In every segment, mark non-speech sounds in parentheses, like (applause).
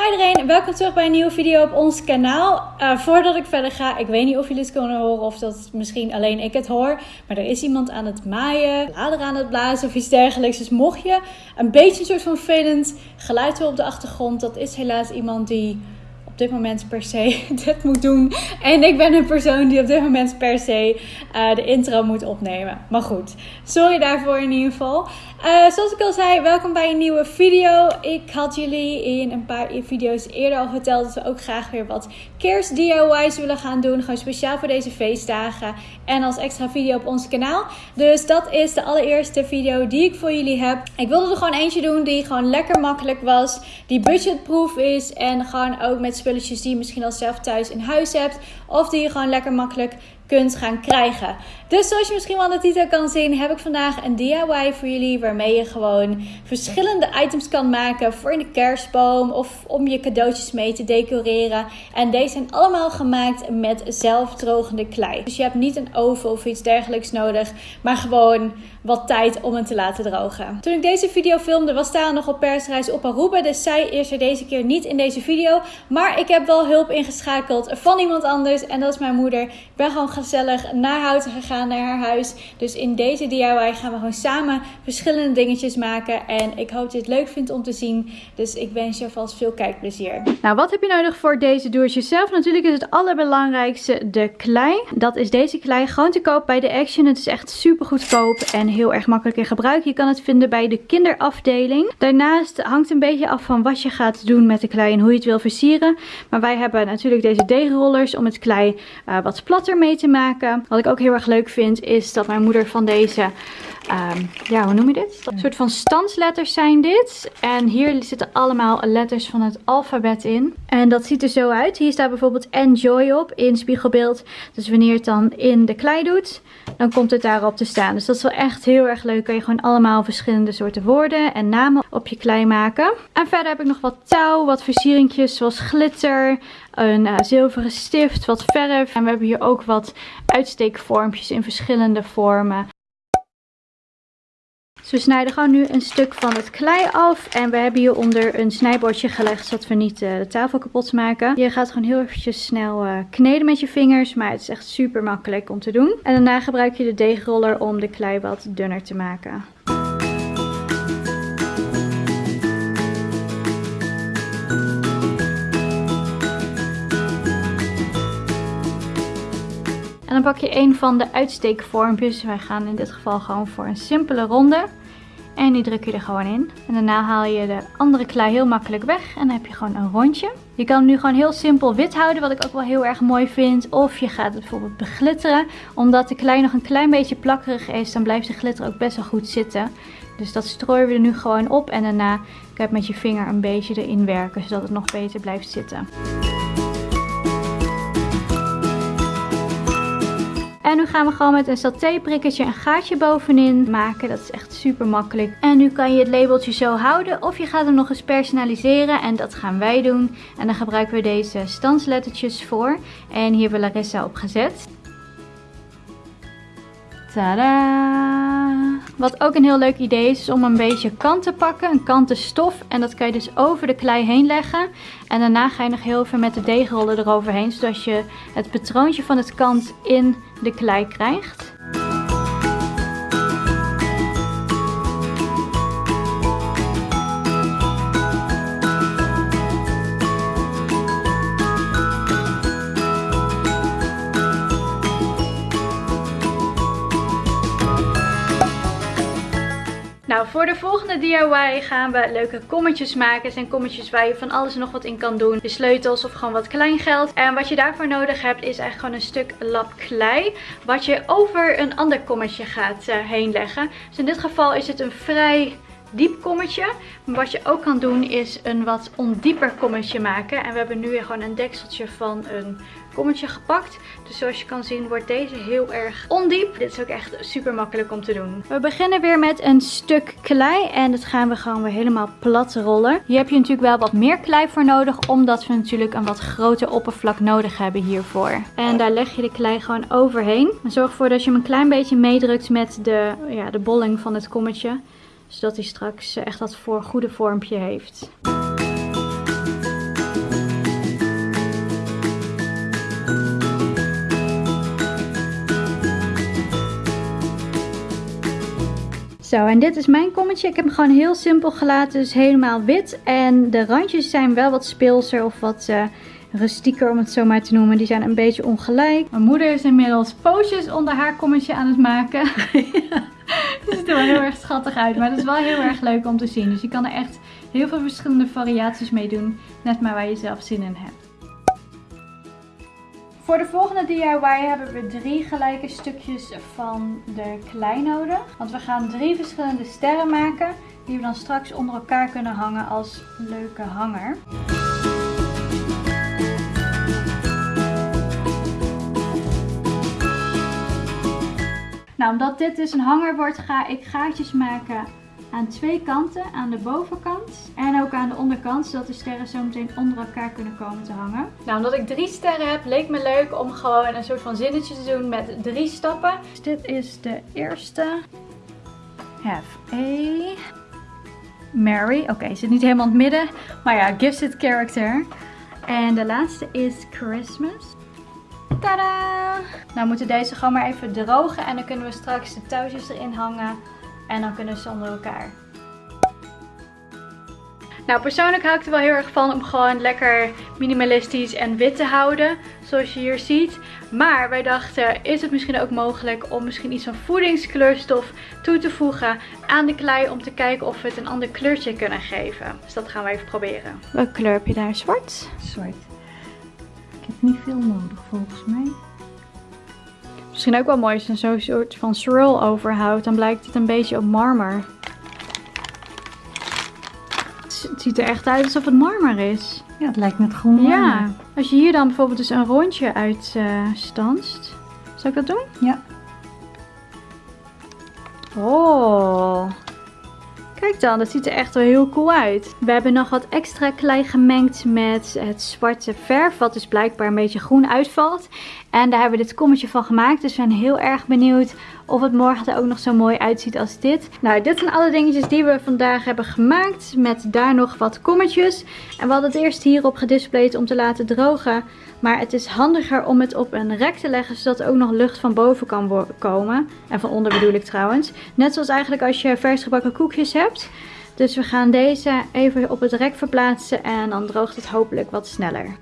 Hi iedereen, welkom terug bij een nieuwe video op ons kanaal. Uh, voordat ik verder ga, ik weet niet of jullie het kunnen horen of dat misschien alleen ik het hoor. Maar er is iemand aan het maaien, bladeren aan het blazen of iets dergelijks. Dus mocht je een beetje een soort van vervelend geluid op de achtergrond, dat is helaas iemand die dit moment per se (laughs) dit moet doen. En ik ben een persoon die op dit moment per se uh, de intro moet opnemen. Maar goed, sorry daarvoor in ieder geval. Uh, zoals ik al zei, welkom bij een nieuwe video. Ik had jullie in een paar video's eerder al verteld dat we ook graag weer wat kerst DIY's willen gaan doen. Gewoon speciaal voor deze feestdagen. En als extra video op ons kanaal. Dus dat is de allereerste video die ik voor jullie heb. Ik wilde er gewoon eentje doen die gewoon lekker makkelijk was. Die budgetproof is. En gewoon ook met spulletjes die je misschien al zelf thuis in huis hebt. Of die je gewoon lekker makkelijk kunt gaan krijgen. Dus zoals je misschien wel aan de titel kan zien, heb ik vandaag een DIY voor jullie. Waarmee je gewoon verschillende items kan maken voor in de kerstboom. Of om je cadeautjes mee te decoreren. En deze zijn allemaal gemaakt met zelfdrogende klei. Dus je hebt niet een oven of iets dergelijks nodig. Maar gewoon wat tijd om het te laten drogen. Toen ik deze video filmde was Tara nog op persreis op Aruba. Dus zij is er deze keer niet in deze video. Maar ik heb wel hulp ingeschakeld van iemand anders. En dat is mijn moeder. Ik ben gewoon gezellig naar Houten gegaan, naar haar huis. Dus in deze DIY gaan we gewoon samen verschillende dingetjes maken. En ik hoop dat je het leuk vindt om te zien. Dus ik wens je alvast veel kijkplezier. Nou, wat heb je nodig voor deze doe het jezelf? Natuurlijk is het allerbelangrijkste de klei. Dat is deze klei gewoon te koop bij de Action. Het is echt super goedkoop en heel erg makkelijk in gebruik. Je kan het vinden bij de kinderafdeling. Daarnaast hangt een beetje af van wat je gaat doen met de klei en hoe je het wil versieren. Maar wij hebben natuurlijk deze deegrollers om het klei uh, wat platter mee te maken. Wat ik ook heel erg leuk vind is dat mijn moeder van deze Um, ja, hoe noem je dit? Een soort van standsletters zijn dit. En hier zitten allemaal letters van het alfabet in. En dat ziet er zo uit. Hier staat bijvoorbeeld Enjoy op in spiegelbeeld. Dus wanneer het dan in de klei doet, dan komt het daarop te staan. Dus dat is wel echt heel erg leuk. Kan je gewoon allemaal verschillende soorten woorden en namen op je klei maken. En verder heb ik nog wat touw, wat versieringjes zoals glitter, een uh, zilveren stift, wat verf. En we hebben hier ook wat uitsteekvormpjes in verschillende vormen. Dus we snijden gewoon nu een stuk van het klei af. En we hebben hieronder een snijbordje gelegd, zodat we niet uh, de tafel kapot maken. Je gaat gewoon heel eventjes snel uh, kneden met je vingers. Maar het is echt super makkelijk om te doen. En daarna gebruik je de deegroller om de klei wat dunner te maken. En dan pak je een van de uitsteekvormpjes. Wij gaan in dit geval gewoon voor een simpele ronde. En die druk je er gewoon in. En daarna haal je de andere klei heel makkelijk weg. En dan heb je gewoon een rondje. Je kan hem nu gewoon heel simpel wit houden, wat ik ook wel heel erg mooi vind. Of je gaat het bijvoorbeeld beglitteren. Omdat de klei nog een klein beetje plakkerig is, dan blijft de glitter ook best wel goed zitten. Dus dat strooien we er nu gewoon op. En daarna kan je met je vinger een beetje erin werken, zodat het nog beter blijft zitten. En nu gaan we gewoon met een satéprikkertje een gaatje bovenin maken. Dat is echt super makkelijk. En nu kan je het labeltje zo houden. Of je gaat hem nog eens personaliseren. En dat gaan wij doen. En dan gebruiken we deze stanslettertjes voor. En hier hebben we Larissa op gezet. Tadaa! Wat ook een heel leuk idee is, is om een beetje kant te pakken, een kanten stof. En dat kan je dus over de klei heen leggen. En daarna ga je nog heel even met de deegroller eroverheen, zodat je het patroontje van het kant in de klei krijgt. Nou, voor de volgende DIY gaan we leuke kommetjes maken. Het zijn kommetjes waar je van alles en nog wat in kan doen. De sleutels of gewoon wat kleingeld. En wat je daarvoor nodig hebt is eigenlijk gewoon een stuk lap klei. Wat je over een ander kommetje gaat uh, heen leggen. Dus in dit geval is het een vrij diep kommetje. Maar wat je ook kan doen is een wat ondieper kommetje maken. En we hebben nu weer gewoon een dekseltje van een kommetje gepakt. Dus zoals je kan zien wordt deze heel erg ondiep. Dit is ook echt super makkelijk om te doen. We beginnen weer met een stuk klei. En dat gaan we gewoon weer helemaal plat rollen. Hier heb je natuurlijk wel wat meer klei voor nodig. Omdat we natuurlijk een wat groter oppervlak nodig hebben hiervoor. En daar leg je de klei gewoon overheen. En zorg ervoor dat je hem een klein beetje meedrukt met de, ja, de bolling van het kommetje zodat hij straks echt dat voor goede vormpje heeft. Zo, en dit is mijn kommetje. Ik heb hem gewoon heel simpel gelaten, dus helemaal wit. En de randjes zijn wel wat speelser of wat uh, rustieker om het zo maar te noemen. Die zijn een beetje ongelijk. Mijn moeder is inmiddels pootjes onder haar kommetje aan het maken. Het (laughs) (laughs) ziet er wel heel erg schattig uit, maar het is wel heel erg leuk om te zien. Dus je kan er echt heel veel verschillende variaties mee doen. Net maar waar je zelf zin in hebt. Voor de volgende DIY hebben we drie gelijke stukjes van de klei nodig. Want we gaan drie verschillende sterren maken die we dan straks onder elkaar kunnen hangen als leuke hanger. Nou, omdat dit dus een hanger wordt, ga ik gaatjes maken aan twee kanten. Aan de bovenkant en ook aan de onderkant. Zodat de sterren zo meteen onder elkaar kunnen komen te hangen. Nou, omdat ik drie sterren heb, leek me leuk om gewoon een soort van zinnetje te doen met drie stappen. Dus dit is de eerste. Have a... Mary. Oké, okay, zit niet helemaal in het midden. Maar ja, gives it character. En de laatste is Christmas. Tada! Nou moeten deze gewoon maar even drogen en dan kunnen we straks de touwtjes erin hangen en dan kunnen ze onder elkaar. Nou, persoonlijk hou ik er wel heel erg van om gewoon lekker minimalistisch en wit te houden. Zoals je hier ziet. Maar wij dachten, is het misschien ook mogelijk om misschien iets van voedingskleurstof toe te voegen aan de klei. Om te kijken of we het een ander kleurtje kunnen geven. Dus dat gaan we even proberen. Welke kleur heb je daar? Zwart? Zwart. Ik heb niet veel nodig volgens mij. Misschien ook wel mooi als je zo'n soort van swirl overhoudt. Dan blijkt het een beetje op marmer. Het ziet er echt uit alsof het marmer is. Ja, het lijkt net groen marmer. Ja, als je hier dan bijvoorbeeld dus een rondje uitstanst. Uh, Zal ik dat doen? Ja. Oh. Kijk dan, dat ziet er echt wel heel cool uit. We hebben nog wat extra klei gemengd met het zwarte verf. Wat dus blijkbaar een beetje groen uitvalt. En daar hebben we dit kommetje van gemaakt. Dus we zijn heel erg benieuwd of het morgen er ook nog zo mooi uitziet als dit. Nou, dit zijn alle dingetjes die we vandaag hebben gemaakt. Met daar nog wat kommetjes. En we hadden het eerst hierop gedisplayed om te laten drogen. Maar het is handiger om het op een rek te leggen, zodat er ook nog lucht van boven kan komen. En van onder bedoel ik trouwens. Net zoals eigenlijk als je vers gebakken koekjes hebt. Dus we gaan deze even op het rek verplaatsen en dan droogt het hopelijk wat sneller.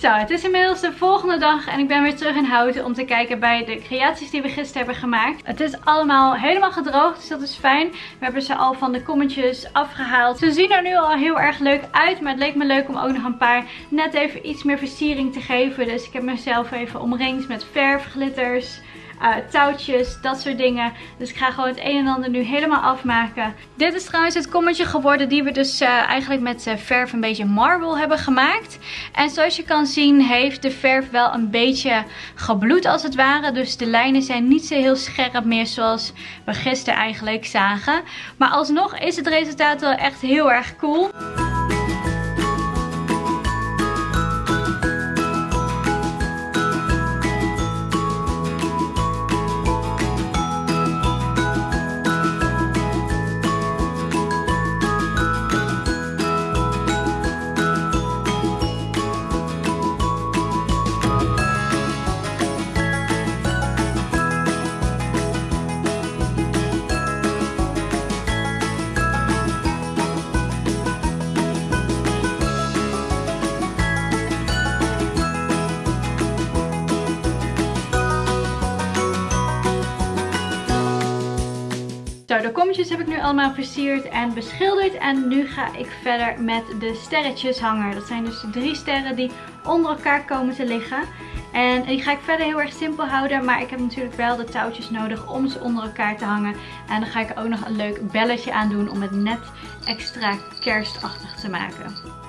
Zo, het is inmiddels de volgende dag en ik ben weer terug in Houten om te kijken bij de creaties die we gisteren hebben gemaakt. Het is allemaal helemaal gedroogd, dus dat is fijn. We hebben ze al van de kommetjes afgehaald. Ze zien er nu al heel erg leuk uit, maar het leek me leuk om ook nog een paar net even iets meer versiering te geven. Dus ik heb mezelf even omringd met verf, glitters, uh, touwtjes, dat soort dingen. Dus ik ga gewoon het een en ander nu helemaal afmaken. Dit is trouwens het kommetje geworden die we dus uh, eigenlijk met verf een beetje marble hebben gemaakt. En zoals je kan zien heeft de verf wel een beetje gebloed als het ware. Dus de lijnen zijn niet zo heel scherp meer zoals we gisteren eigenlijk zagen. Maar alsnog is het resultaat wel echt heel erg cool. Kommetjes heb ik nu allemaal versierd en beschilderd. En nu ga ik verder met de sterretjes hangen. Dat zijn dus de drie sterren die onder elkaar komen te liggen. En die ga ik verder heel erg simpel houden. Maar ik heb natuurlijk wel de touwtjes nodig om ze onder elkaar te hangen. En dan ga ik er ook nog een leuk belletje aan doen om het net extra kerstachtig te maken.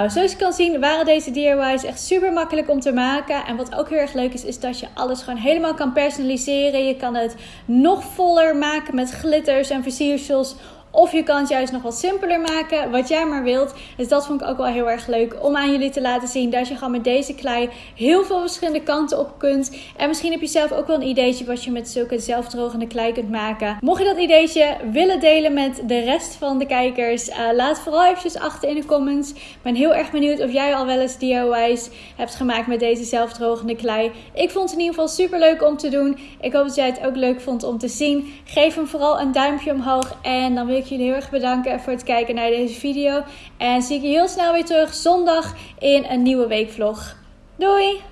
Nou, zoals je kan zien waren deze DIY's echt super makkelijk om te maken. En wat ook heel erg leuk is, is dat je alles gewoon helemaal kan personaliseren. Je kan het nog voller maken met glitters en versiersels of je kan het juist nog wat simpeler maken, wat jij maar wilt. Dus dat vond ik ook wel heel erg leuk om aan jullie te laten zien. Dat je gewoon met deze klei heel veel verschillende kanten op kunt. En misschien heb je zelf ook wel een ideetje wat je met zulke zelfdrogende klei kunt maken. Mocht je dat ideetje willen delen met de rest van de kijkers, uh, laat vooral eventjes achter in de comments. Ik ben heel erg benieuwd of jij al wel eens DIY's hebt gemaakt met deze zelfdrogende klei. Ik vond het in ieder geval super leuk om te doen. Ik hoop dat jij het ook leuk vond om te zien. Geef hem vooral een duimpje omhoog en dan wil ik jullie heel erg bedanken voor het kijken naar deze video. En zie ik je heel snel weer terug zondag in een nieuwe weekvlog. Doei!